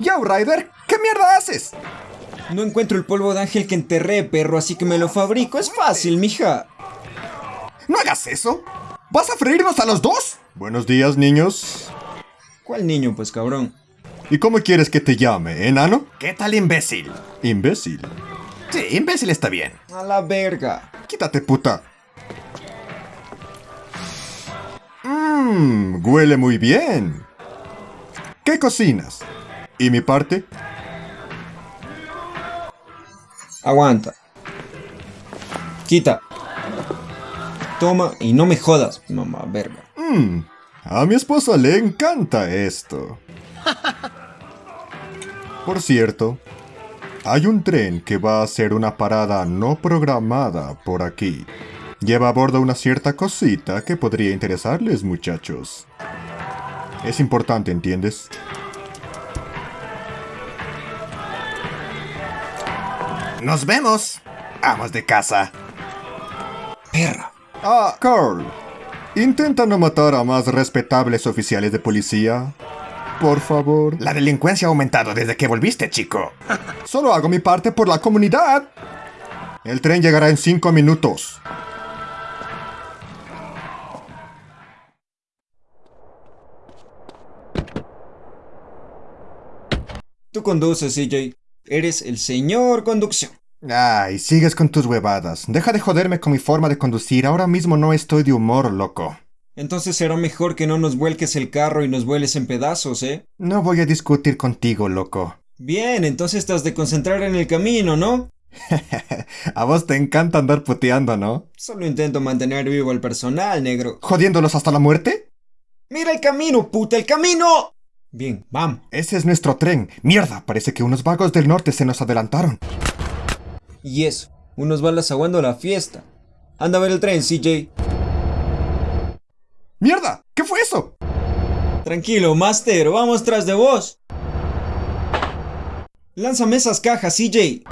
Yo, Ryder, ¿qué mierda haces? No encuentro el polvo de ángel que enterré, perro, así que me lo fabrico. Es fácil, mija. No hagas eso. ¿Vas a freírnos a los dos? Buenos días, niños. ¿Cuál niño, pues, cabrón? ¿Y cómo quieres que te llame, enano? ¿Qué tal imbécil? Imbécil. Sí, imbécil está bien. A la verga. Quítate, puta. Mmm, huele muy bien. ¿Qué cocinas? ¿Y mi parte? Aguanta. Quita. Toma y no me jodas, mamá verga. Mmm, a mi esposa le encanta esto. Por cierto, hay un tren que va a hacer una parada no programada por aquí. Lleva a bordo una cierta cosita que podría interesarles, muchachos. Es importante, ¿entiendes? Nos vemos. Amos de casa. Perra. Ah, Carl. Intenta no matar a más respetables oficiales de policía. Por favor. La delincuencia ha aumentado desde que volviste, chico. Solo hago mi parte por la comunidad. El tren llegará en cinco minutos. Tú conduces, CJ. Eres el señor conducción. Ay, sigues con tus huevadas. Deja de joderme con mi forma de conducir. Ahora mismo no estoy de humor, loco. Entonces será mejor que no nos vuelques el carro y nos vueles en pedazos, ¿eh? No voy a discutir contigo, loco. Bien, entonces estás de concentrar en el camino, ¿no? a vos te encanta andar puteando, ¿no? Solo intento mantener vivo al personal, negro. ¿Jodiéndolos hasta la muerte? ¡Mira el camino, puta, el camino! Bien, vamos. Ese es nuestro tren. Mierda, parece que unos vagos del norte se nos adelantaron. Y eso, unos balas aguando la fiesta. Anda a ver el tren, CJ. ¡Mierda! ¿Qué fue eso? Tranquilo, Master, vamos tras de vos. Lánzame esas cajas, CJ.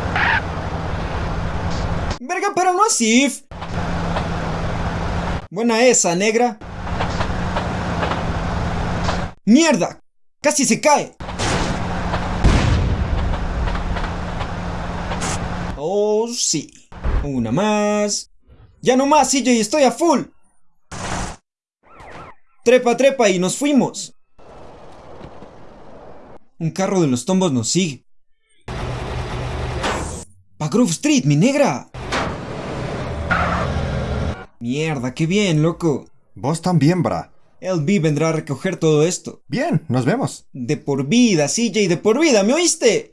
Verga, pero no así. Buena esa, negra. ¡Mierda! ¡Casi se cae! Oh, sí. Una más. Ya no más, CJ, estoy a full. Trepa, trepa y nos fuimos. Un carro de los tombos nos sigue. Pa Street, mi negra. Mierda, qué bien, loco. Vos también, bra. LB vendrá a recoger todo esto. Bien, nos vemos. De por vida, CJ, de por vida, ¿me oíste?